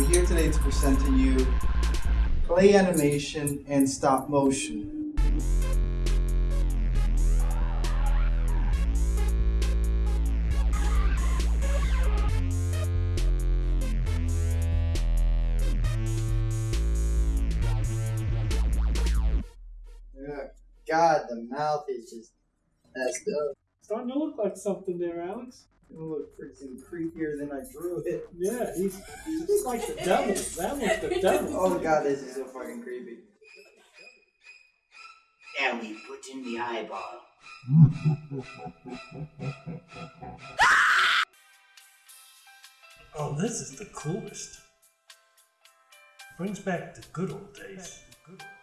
here today to present to you clay animation and stop motion. God, the mouth is just messed up. Starting to look like something there, Alex. It look freaking creepier than I drew it. Yeah, he's, he's like the devil. That was the devil. Oh god, this is so fucking creepy. Now we put in the eyeball. Oh, this is the coolest. Brings back the good old days. Good old